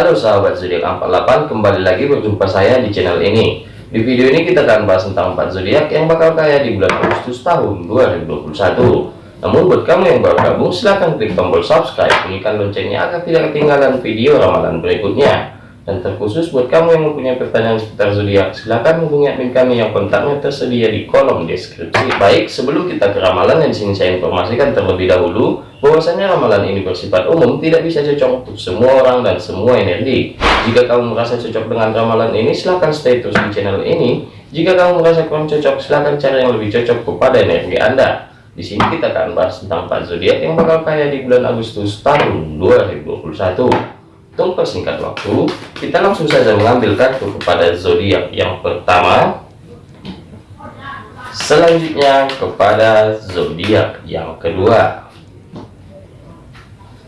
Halo sahabat zodiak 48 kembali lagi berjumpa saya di channel ini. Di video ini kita akan bahas tentang 4 zodiak yang bakal kaya di bulan Agustus tahun 2021 namun buat kamu yang baru gabung silahkan klik tombol subscribe bunyikan loncengnya agar tidak ketinggalan video ramalan berikutnya. Dan terkhusus buat kamu yang mempunyai pertanyaan seputar zodiak, silahkan hubungi admin kami yang kontaknya tersedia di kolom deskripsi. Baik, sebelum kita ke ramalan yang di sini saya informasikan terlebih dahulu, bahwasanya ramalan ini bersifat umum, tidak bisa cocok untuk semua orang dan semua energi. Jika kamu merasa cocok dengan ramalan ini, silahkan stay terus di channel ini. Jika kamu merasa kurang cocok, silahkan cari yang lebih cocok kepada energi Anda. Di sini kita akan bahas tentang 4 zodiak yang bakal kaya di bulan Agustus tahun 2021. Untuk persingkat waktu, kita langsung saja mengambil kartu kepada zodiak yang pertama. Selanjutnya kepada zodiak yang kedua.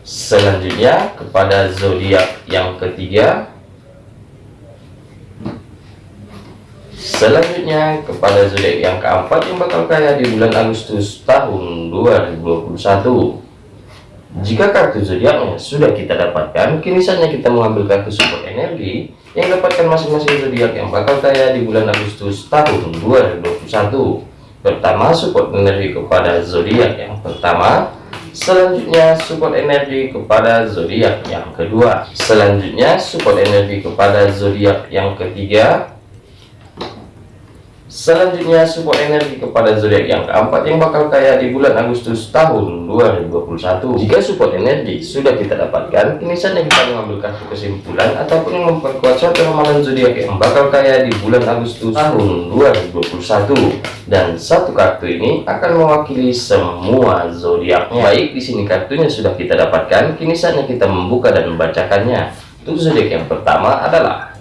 Selanjutnya kepada zodiak yang ketiga. Selanjutnya kepada zodiak yang keempat yang bakal kaya di bulan Agustus tahun 2021. Jika kartu zodiaknya sudah kita dapatkan, kini saatnya kita mengambil kartu support energi yang dapatkan masing-masing zodiak yang bakal kaya di bulan Agustus tahun 2021. Pertama, support energi kepada zodiak yang pertama. Selanjutnya, support energi kepada zodiak yang kedua. Selanjutnya, support energi kepada zodiak yang ketiga. Selanjutnya support energi kepada zodiak yang keempat yang bakal kaya di bulan Agustus tahun 2021. Jika support energi sudah kita dapatkan, kini saatnya kita mengambil kartu kesimpulan ataupun memperkuat suatu ramalan zodiak yang bakal kaya di bulan Agustus tahun 2021. Dan satu kartu ini akan mewakili semua zodiaknya. Baik, di sini kartunya sudah kita dapatkan, kini saatnya kita membuka dan membacakannya. Untuk zodiak yang pertama adalah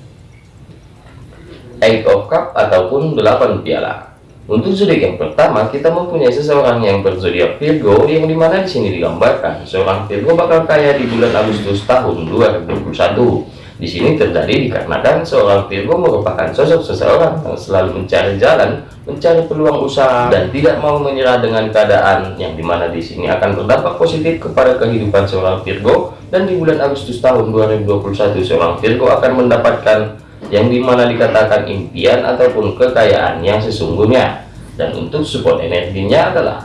Eight of Cup ataupun 8 piala. Untuk zodiak yang pertama, kita mempunyai seseorang yang berzodiak Virgo, yang di mana di sini digambarkan seorang Virgo bakal kaya di bulan Agustus tahun 2021. Di sini terjadi dikarenakan seorang Virgo merupakan sosok seseorang yang selalu mencari jalan, mencari peluang usaha, dan tidak mau menyerah dengan keadaan yang di mana di sini akan berdampak positif kepada kehidupan seorang Virgo. Dan di bulan Agustus tahun 2021, seorang Virgo akan mendapatkan yang di mana dikatakan impian ataupun kekayaan yang sesungguhnya. Dan untuk support energinya adalah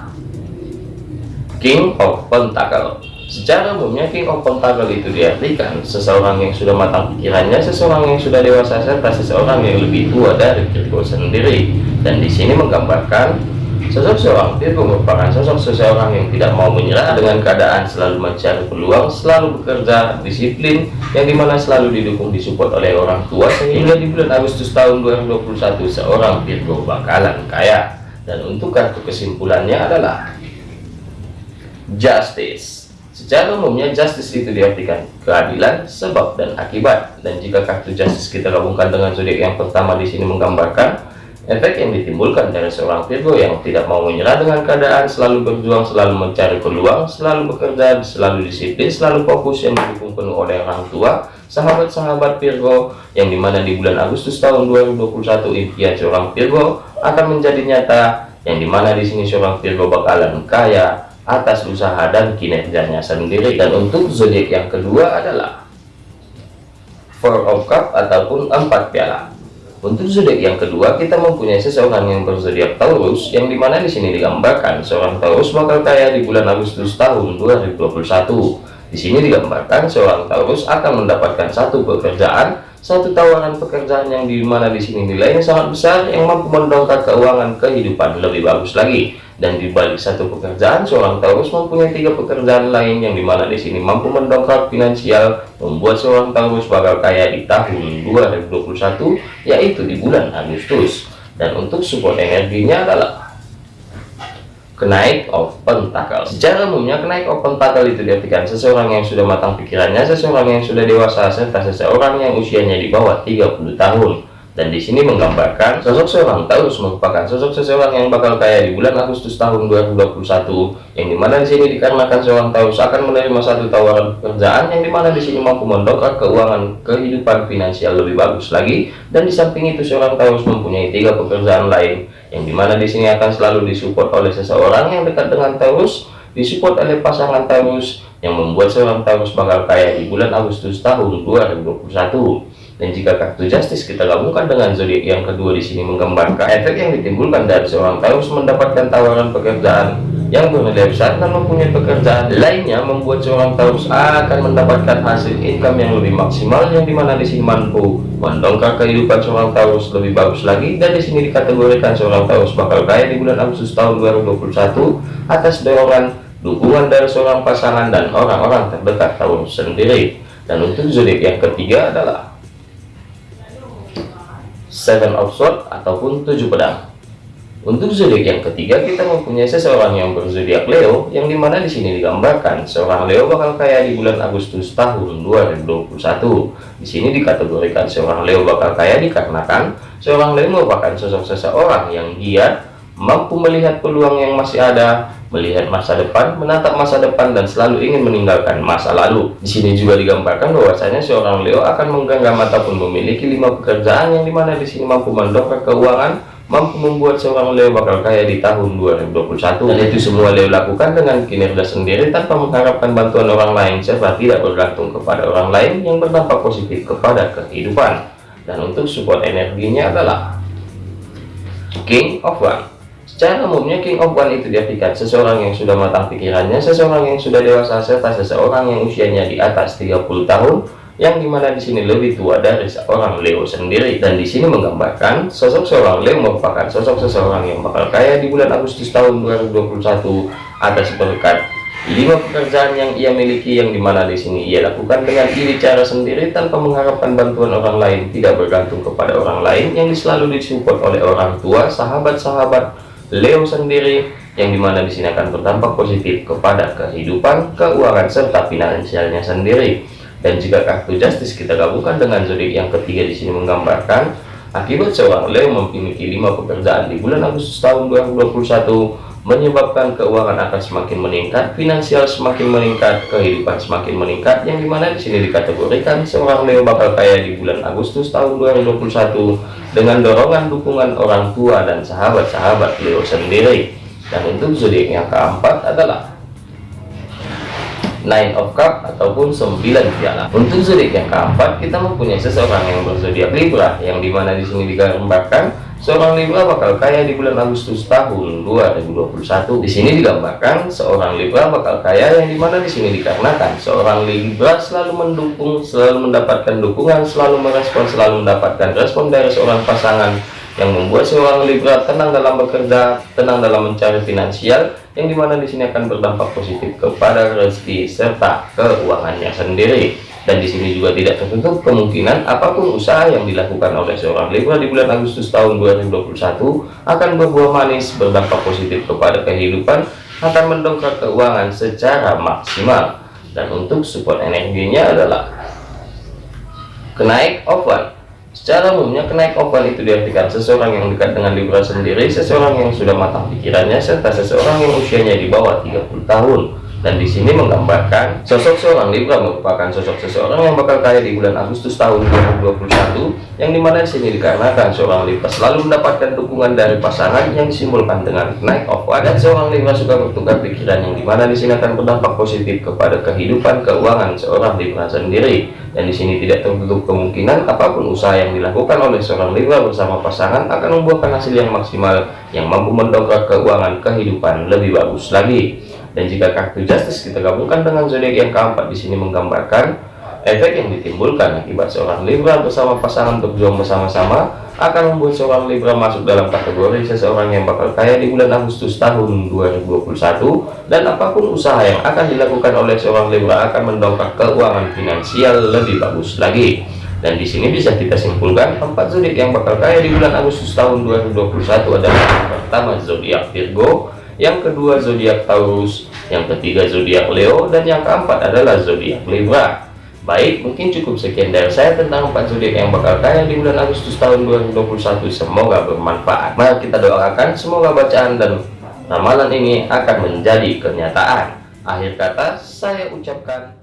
King of Pentacle. Secara umumnya King of Pentacle itu diartikan seseorang yang sudah matang pikirannya seseorang yang sudah dewasa serta seseorang yang lebih tua dari Virgo sendiri. Dan di sini menggambarkan Sosok seorang merupakan sosok seseorang yang tidak mau menyerah dengan keadaan selalu mencari peluang, selalu bekerja, disiplin, yang di mana selalu didukung disupport oleh orang tua sehingga di bulan Agustus tahun 2021 seorang Virgo bakalan kaya. Dan untuk kartu kesimpulannya adalah Justice. Secara umumnya justice itu diartikan keadilan, sebab dan akibat. Dan jika kartu justice kita gabungkan dengan zodiak yang pertama di sini menggambarkan Efek yang ditimbulkan dari seorang Virgo yang tidak mau menyerah dengan keadaan, selalu berjuang, selalu mencari peluang, selalu bekerja, selalu disiplin, selalu fokus yang didukung penuh oleh orang tua, sahabat-sahabat Virgo, yang di mana di bulan Agustus tahun 2021 impian seorang Virgo akan menjadi nyata, yang di mana di sini seorang Virgo bakalan kaya atas usaha dan kinerjanya sendiri. Dan untuk zodiak yang kedua adalah Four of Cup ataupun empat piala. Untuk zodiak yang kedua, kita mempunyai seseorang yang berzodiak Taurus, yang di mana di sini digambarkan seorang Taurus bakal kaya di bulan Agustus tahun 2021. Di sini digambarkan seorang Taurus akan mendapatkan satu pekerjaan, satu tawaran pekerjaan yang di mana di sini nilainya sangat besar, yang mampu mendongkrak keuangan kehidupan lebih bagus lagi dan di balik satu pekerjaan seorang Taurus mempunyai tiga pekerjaan lain yang di mana di sini mampu mendongkrak finansial membuat seorang Taurus bakal kaya di tahun 2021 yaitu di bulan Agustus. Dan untuk support energinya adalah kenaik of pentacle. Secara umumnya kenaik of pentacle itu diartikan seseorang yang sudah matang pikirannya seseorang yang sudah dewasa serta seseorang yang usianya di bawah 30 tahun dan di sini menggambarkan sosok seorang Taurus merupakan sosok seseorang yang bakal kaya di bulan Agustus tahun 2021 yang di mana di sini dikarenakan seorang Taurus akan menerima satu tawaran pekerjaan yang di mana di sini mampu mendongkrak keuangan kehidupan finansial lebih bagus lagi dan di samping itu seorang Taurus mempunyai tiga pekerjaan lain yang di mana di sini akan selalu disupport oleh seseorang yang dekat dengan Taurus disupport oleh pasangan Taurus yang membuat seorang Taurus bakal kaya di bulan Agustus tahun 2021 dan jika kartu justice kita gabungkan dengan zodiak yang kedua di sini menggambarkan efek yang ditimbulkan dari seorang Taurus mendapatkan tawaran pekerjaan yang bernilai besar dan mempunyai pekerjaan lainnya membuat seorang Taurus akan mendapatkan hasil income yang lebih maksimal yang di mana di sini mampu mendongkrak kehidupan seorang Taurus lebih bagus lagi. Dan di sini dikategorikan seorang Taurus bakal kaya di bulan Agustus tahun 2021 atas dorongan dukungan dari seorang pasangan dan orang-orang terdekat Taurus sendiri. Dan untuk zodiak yang ketiga adalah Seven of Swords ataupun tujuh pedang untuk zodiak yang ketiga kita mempunyai seseorang yang berzodiak Leo yang di mana di sini digambarkan seorang Leo bakal kaya di bulan Agustus tahun 2021. Di sini dikategorikan seorang Leo bakal kaya dikarenakan seorang Leo merupakan sosok seseorang yang giat, mampu melihat peluang yang masih ada, melihat masa depan, menatap masa depan dan selalu ingin meninggalkan masa lalu. Di sini juga digambarkan bahwasanya seorang Leo akan menggenggam ataupun memiliki lima pekerjaan yang di mana di sini mampu mendongkrak keuangan mampu membuat seorang Leo bakal kaya di tahun 2021 dan itu semua Leo lakukan dengan kinerja sendiri tanpa mengharapkan bantuan orang lain serta tidak bergantung kepada orang lain yang berdampak positif kepada kehidupan. Dan untuk support energinya adalah King of One secara umumnya King of One itu diartikan seseorang yang sudah matang pikirannya seseorang yang sudah dewasa serta seseorang yang usianya di atas 30 tahun yang di mana di sini lebih tua dari seorang Leo sendiri. Dan di sini menggambarkan sosok seorang Leo merupakan sosok seseorang yang bakal kaya di bulan Agustus tahun 2021 atas berkat lima pekerjaan yang ia miliki yang di mana di sini ia lakukan dengan diri cara sendiri tanpa mengharapkan bantuan orang lain tidak bergantung kepada orang lain yang selalu disupport oleh orang tua sahabat-sahabat Leo sendiri yang di mana di sini akan berdampak positif kepada kehidupan keuangan serta finansialnya sendiri. Dan jika kartu justice kita gabungkan dengan zodiak yang ketiga di sini menggambarkan akibat seorang Leo memiliki lima pekerjaan di bulan Agustus tahun 2021 menyebabkan keuangan akan semakin meningkat, finansial semakin meningkat, kehidupan semakin meningkat, yang di mana di sini dikategorikan seorang Leo bakal kaya di bulan Agustus tahun 2021 dengan dorongan dukungan orang tua dan sahabat-sahabat Leo sendiri. Dan untuk zodiak yang keempat adalah nine of cup ataupun 9 piala untuk zodiak yang keempat kita mempunyai seseorang yang berzodiak Libra yang di mana di sini digambarkan seorang Libra bakal kaya di bulan Agustus tahun 2021 di sini digambarkan seorang Libra bakal kaya yang di mana di sini dikarenakan seorang Libra selalu mendukung selalu mendapatkan dukungan selalu merespon selalu mendapatkan respon dari seorang pasangan yang membuat seorang Libra tenang dalam bekerja, tenang dalam mencari finansial, yang di mana di sini akan berdampak positif kepada rezeki serta keuangannya sendiri. Dan di sini juga tidak tertutup kemungkinan apa pun usaha yang dilakukan oleh seorang Libra di bulan Agustus tahun 2021 akan berbuah manis, berdampak positif kepada kehidupan, akan mendongkrak keuangan secara maksimal. Dan untuk support energinya adalah kenaik offline Secara umumnya kenaik oval itu diartikan seseorang yang dekat dengan Libra sendiri, seseorang yang sudah matang pikirannya, serta seseorang yang usianya di bawah 30 tahun. Dan di sini menggambarkan sosok seorang Libra merupakan sosok seseorang yang bakal kaya di bulan Agustus tahun 2021, yang di mana di sini dikarenakan seorang Libra selalu mendapatkan dukungan dari pasangan yang disimbolkan dengan naik of dan seorang Libra suka bertukar pikiran yang di mana di sini akan berdampak positif kepada kehidupan keuangan seorang Libra sendiri dan di sini tidak tertutup kemungkinan apa pun usaha yang dilakukan oleh seorang Libra bersama pasangan akan membuahkan hasil yang maksimal yang mampu mendongkrak keuangan kehidupan lebih bagus lagi. Dan jika kartu justice kita gabungkan dengan zodiak yang keempat di sini menggambarkan efek yang ditimbulkan akibat seorang Libra bersama pasangan berjuang bersama-sama akan membuat seorang Libra masuk dalam kategori seseorang yang bakal kaya di bulan Agustus tahun 2021 dan apa pun usaha yang akan dilakukan oleh seorang Libra akan mendongkrak keuangan finansial lebih bagus lagi. Dan di sini bisa kita simpulkan empat zodiak yang bakal kaya di bulan Agustus tahun 2021 adalah yang pertama zodiak Virgo yang kedua zodiak Taurus yang ketiga zodiak Leo dan yang keempat adalah zodiak Libra Baik, mungkin cukup sekian dari saya tentang empat zodiak yang bakal kaya di bulan Agustus tahun 2021. Semoga bermanfaat. Mari kita doakan semoga bacaan dan ramalan ini akan menjadi kenyataan. Akhir kata, saya ucapkan